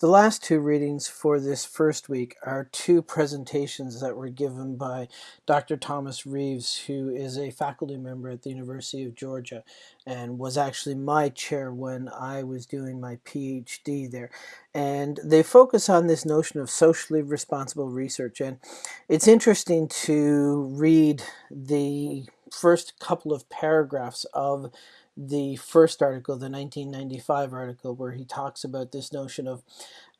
The last two readings for this first week are two presentations that were given by Dr. Thomas Reeves, who is a faculty member at the University of Georgia and was actually my chair when I was doing my PhD there. And they focus on this notion of socially responsible research. And it's interesting to read the first couple of paragraphs of the first article, the 1995 article, where he talks about this notion of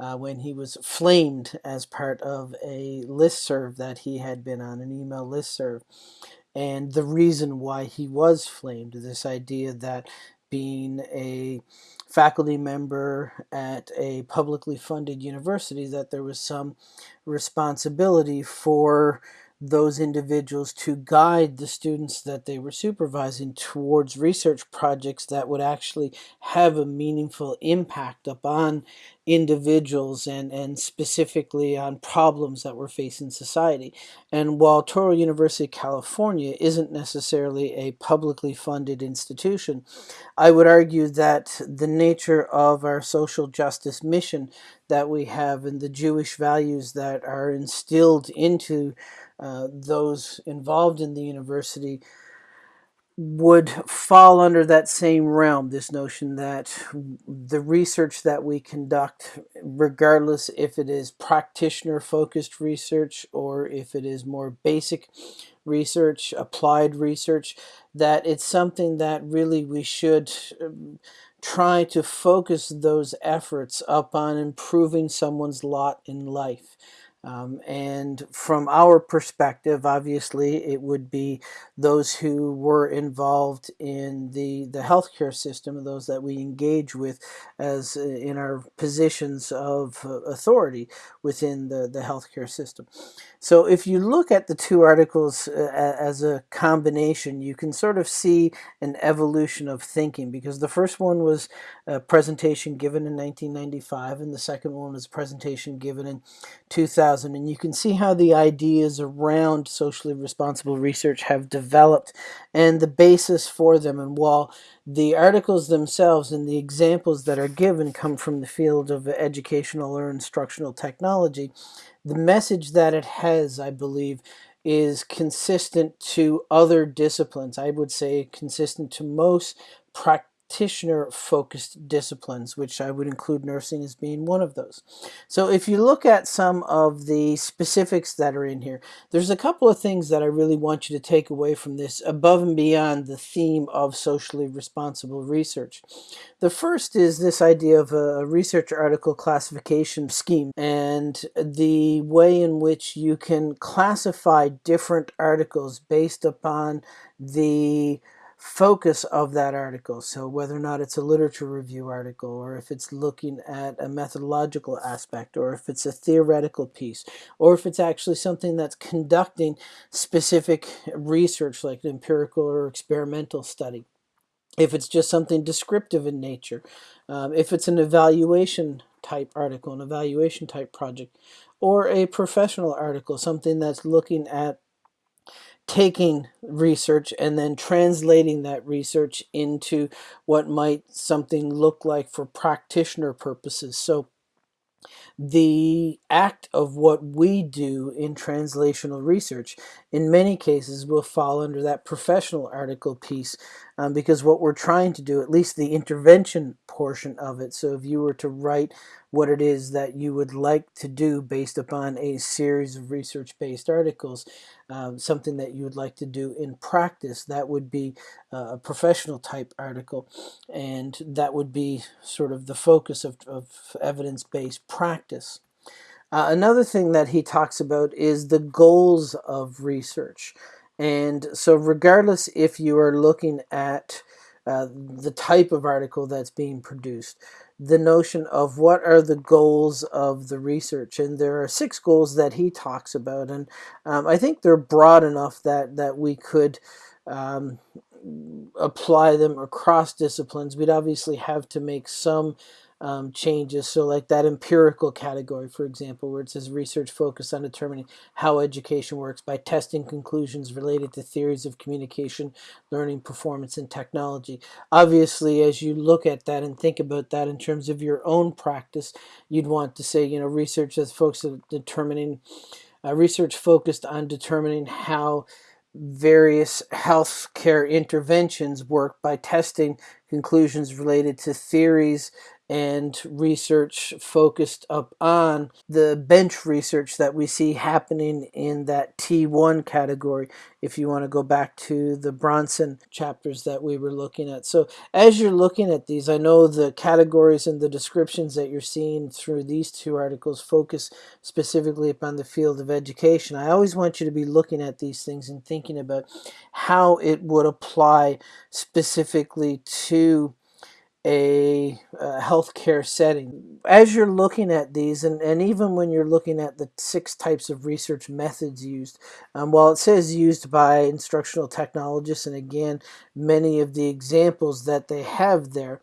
uh, when he was flamed as part of a list serve that he had been on, an email list serve, and the reason why he was flamed, this idea that being a faculty member at a publicly funded university, that there was some responsibility for those individuals to guide the students that they were supervising towards research projects that would actually have a meaningful impact upon individuals and, and specifically on problems that were facing society. And while Touro University, California isn't necessarily a publicly funded institution, I would argue that the nature of our social justice mission that we have and the Jewish values that are instilled into uh, those involved in the university would fall under that same realm this notion that the research that we conduct regardless if it is practitioner focused research or if it is more basic research applied research that it's something that really we should um, try to focus those efforts upon improving someone's lot in life um, and from our perspective, obviously, it would be those who were involved in the, the healthcare system, those that we engage with as uh, in our positions of uh, authority within the, the healthcare system. So if you look at the two articles uh, as a combination, you can sort of see an evolution of thinking because the first one was a presentation given in 1995 and the second one was a presentation given in 2000. And you can see how the ideas around socially responsible research have developed and the basis for them. And while the articles themselves and the examples that are given come from the field of educational or instructional technology, the message that it has, I believe, is consistent to other disciplines. I would say consistent to most practical practitioner focused disciplines, which I would include nursing as being one of those. So if you look at some of the specifics that are in here, there's a couple of things that I really want you to take away from this above and beyond the theme of socially responsible research. The first is this idea of a research article classification scheme and the way in which you can classify different articles based upon the focus of that article. So whether or not it's a literature review article, or if it's looking at a methodological aspect, or if it's a theoretical piece, or if it's actually something that's conducting specific research like an empirical or experimental study. If it's just something descriptive in nature, um, if it's an evaluation type article, an evaluation type project, or a professional article, something that's looking at taking research and then translating that research into what might something look like for practitioner purposes. So the act of what we do in translational research in many cases will fall under that professional article piece um, because what we're trying to do, at least the intervention portion of it, so if you were to write what it is that you would like to do based upon a series of research-based articles, um, something that you would like to do in practice, that would be uh, a professional type article, and that would be sort of the focus of, of evidence-based practice. Uh, another thing that he talks about is the goals of research. And so regardless if you are looking at uh, the type of article that's being produced, the notion of what are the goals of the research. And there are six goals that he talks about. And um, I think they're broad enough that, that we could um, apply them across disciplines. We'd obviously have to make some um, changes. So, like that empirical category, for example, where it says research focused on determining how education works by testing conclusions related to theories of communication, learning, performance, and technology. Obviously, as you look at that and think about that in terms of your own practice, you'd want to say, you know, research that's focused on determining, uh, research focused on determining how various healthcare interventions work by testing conclusions related to theories and research focused up on the bench research that we see happening in that T1 category if you want to go back to the Brownson chapters that we were looking at. So as you're looking at these, I know the categories and the descriptions that you're seeing through these two articles focus specifically upon the field of education. I always want you to be looking at these things and thinking about how it would apply specifically to a, a healthcare setting. As you're looking at these, and, and even when you're looking at the six types of research methods used, um, while it says used by instructional technologists, and again, many of the examples that they have there,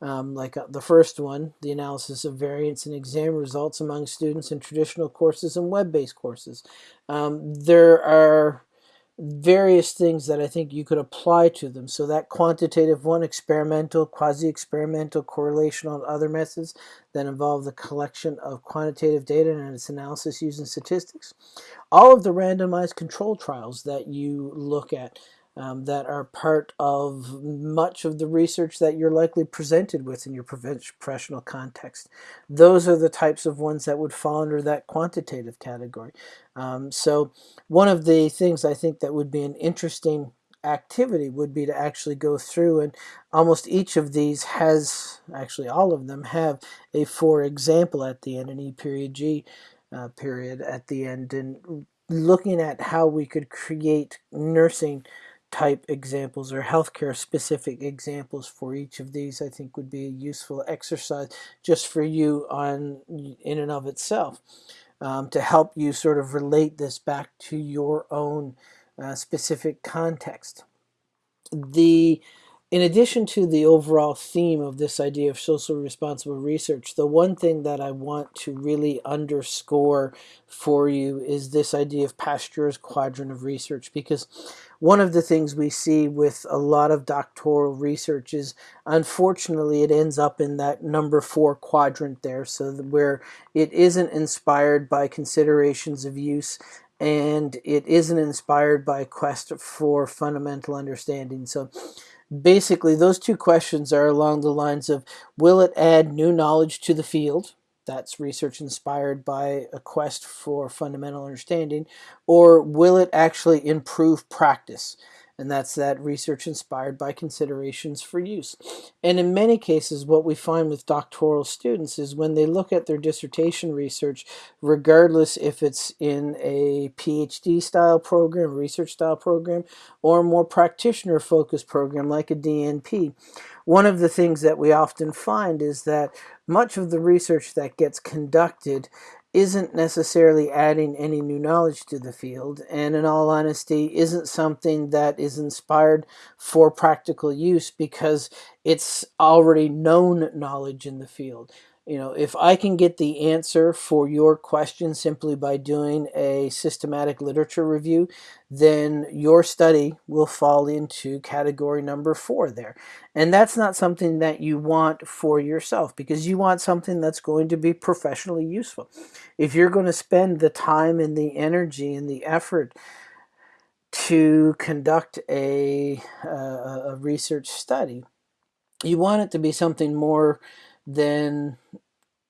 um, like uh, the first one, the analysis of variance in exam results among students in traditional courses and web-based courses. Um, there are various things that I think you could apply to them. So that quantitative one, experimental, quasi-experimental, correlational, and other methods that involve the collection of quantitative data and its analysis using statistics. All of the randomized control trials that you look at um, that are part of much of the research that you're likely presented with in your professional context. Those are the types of ones that would fall under that quantitative category. Um, so one of the things I think that would be an interesting activity would be to actually go through and almost each of these has, actually all of them have a for example at the end, an E period G uh, period at the end and looking at how we could create nursing type examples or healthcare specific examples for each of these I think would be a useful exercise just for you on in and of itself um, to help you sort of relate this back to your own uh, specific context. The in addition to the overall theme of this idea of socially responsible research, the one thing that I want to really underscore for you is this idea of Pasteur's quadrant of research because one of the things we see with a lot of doctoral research is unfortunately it ends up in that number four quadrant there so where it isn't inspired by considerations of use and it isn't inspired by a quest for fundamental understanding. So basically those two questions are along the lines of will it add new knowledge to the field? That's research inspired by a quest for fundamental understanding. Or will it actually improve practice and that's that research inspired by considerations for use. And in many cases, what we find with doctoral students is when they look at their dissertation research, regardless if it's in a PhD style program, research style program, or a more practitioner focused program like a DNP, one of the things that we often find is that much of the research that gets conducted isn't necessarily adding any new knowledge to the field and in all honesty isn't something that is inspired for practical use because it's already known knowledge in the field. You know, if I can get the answer for your question simply by doing a systematic literature review, then your study will fall into category number four there. And that's not something that you want for yourself because you want something that's going to be professionally useful. If you're going to spend the time and the energy and the effort to conduct a, uh, a, a research study, you want it to be something more than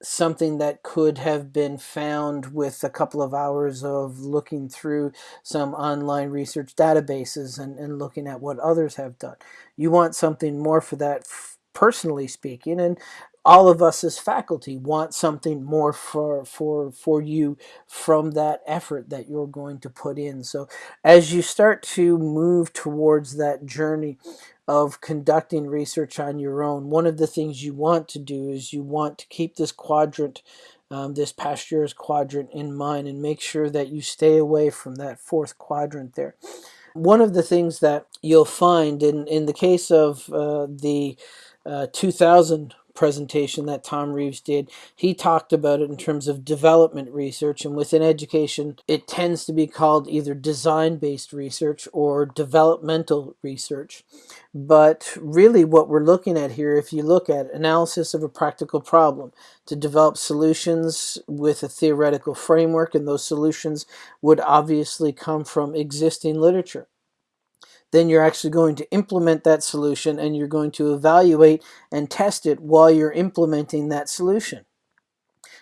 something that could have been found with a couple of hours of looking through some online research databases and, and looking at what others have done. You want something more for that personally speaking and all of us as faculty want something more for for for you from that effort that you're going to put in so as you start to move towards that journey of conducting research on your own, one of the things you want to do is you want to keep this quadrant, um, this Pasteur's quadrant in mind and make sure that you stay away from that fourth quadrant there. One of the things that you'll find in, in the case of uh, the uh, 2000 presentation that Tom Reeves did, he talked about it in terms of development research. And within education, it tends to be called either design based research or developmental research. But really, what we're looking at here, if you look at analysis of a practical problem, to develop solutions with a theoretical framework, and those solutions would obviously come from existing literature then you're actually going to implement that solution and you're going to evaluate and test it while you're implementing that solution.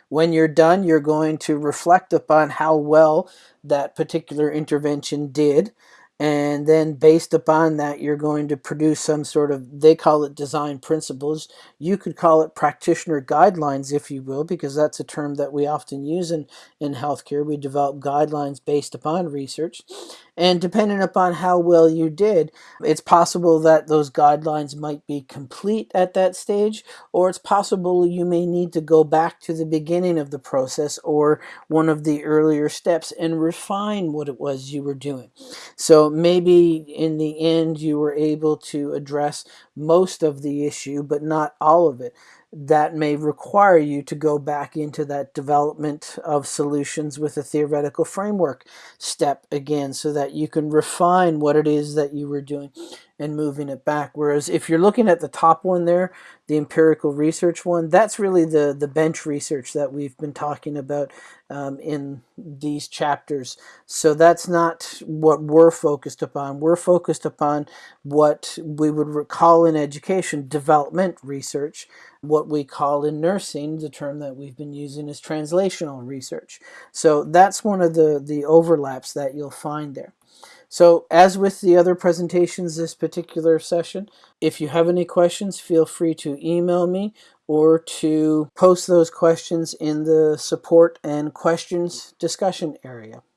When you're done, you're going to reflect upon how well that particular intervention did. And then based upon that you're going to produce some sort of they call it design principles. You could call it practitioner guidelines if you will because that's a term that we often use in in healthcare. We develop guidelines based upon research and depending upon how well you did it's possible that those guidelines might be complete at that stage or it's possible you may need to go back to the beginning of the process or one of the earlier steps and refine what it was you were doing so maybe in the end you were able to address most of the issue, but not all of it. That may require you to go back into that development of solutions with a theoretical framework step again so that you can refine what it is that you were doing and moving it back. Whereas if you're looking at the top one there, the empirical research one, that's really the, the bench research that we've been talking about um, in these chapters. So that's not what we're focused upon. We're focused upon what we would call in education development research. What we call in nursing, the term that we've been using is translational research. So that's one of the, the overlaps that you'll find there. So as with the other presentations this particular session, if you have any questions, feel free to email me or to post those questions in the support and questions discussion area.